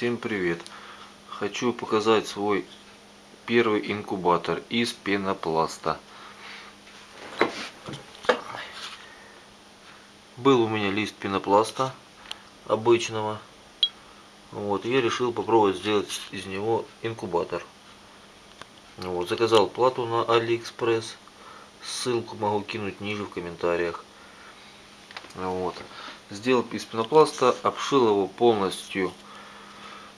Всем привет! Хочу показать свой первый инкубатор из пенопласта. Был у меня лист пенопласта обычного. Вот, я решил попробовать сделать из него инкубатор. Вот, заказал плату на Алиэкспресс. Ссылку могу кинуть ниже в комментариях. Вот. Сделал из пенопласта, обшил его полностью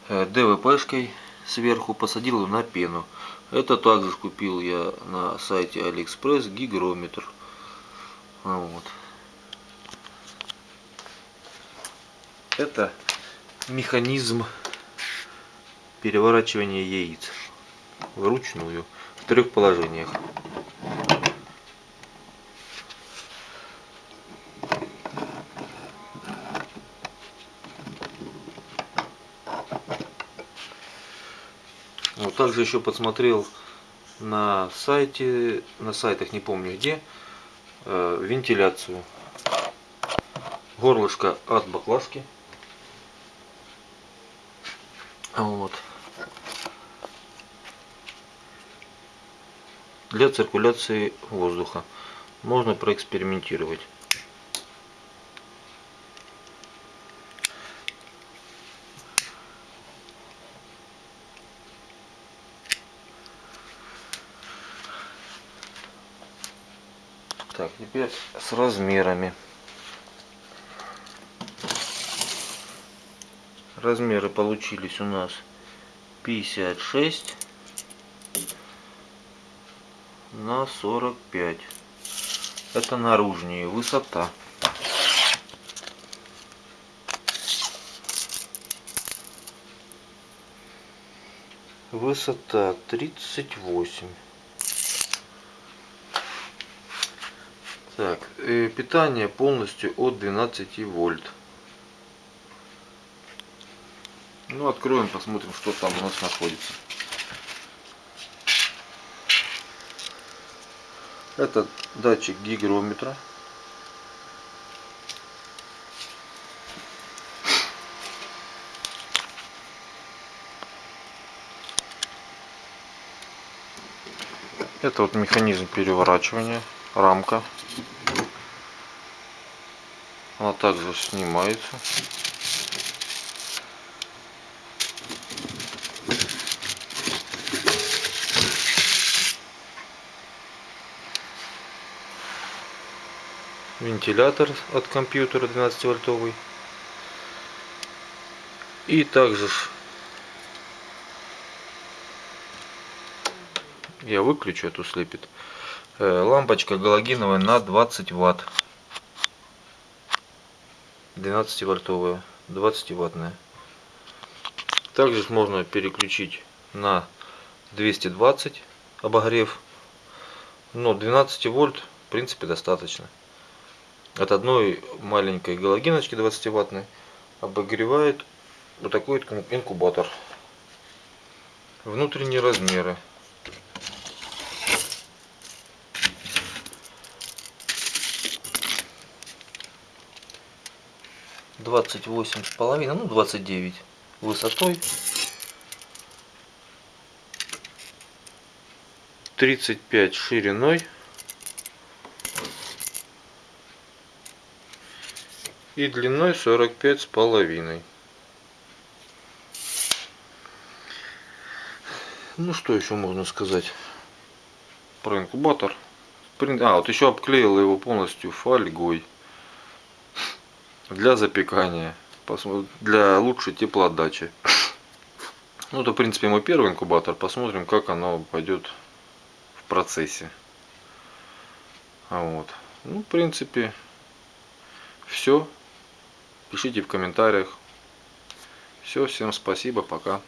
ДВПшкой сверху посадил на пену. Это также купил я на сайте Алиэкспресс гигрометр. Вот. Это механизм переворачивания яиц вручную в трех положениях. Вот также еще подсмотрел на сайте, на сайтах не помню где, э, вентиляцию. Горлышко от баклажки. Вот. Для циркуляции воздуха. Можно проэкспериментировать. Так, теперь с размерами. Размеры получились у нас 56 на 45. Это наружнее высота. Высота 38. Так, э, питание полностью от 12 вольт. Ну, откроем, посмотрим, что там у нас находится. Это датчик гигрометра. Это вот механизм переворачивания, рамка она также снимается. Вентилятор от компьютера 12 вольтовый. И также я выключу эту слепит. Э, лампочка галогеновая на 20 ватт. 12 вольтовая 20 ваттная также можно переключить на 220 обогрев но 12 вольт в принципе достаточно. От одной маленькой галогеночки 20 ваттной обогревает вот такой инкубатор. Внутренние размеры 28 с половиной, ну 29 высотой. 35 шириной. И длиной 45 с половиной. Ну что еще можно сказать про инкубатор? А, вот еще обклеил его полностью фольгой для запекания, для лучшей теплоотдачи. Ну, это, в принципе, мой первый инкубатор. Посмотрим, как оно пойдет в процессе. Вот. Ну, в принципе, все. Пишите в комментариях. Все, всем спасибо, пока.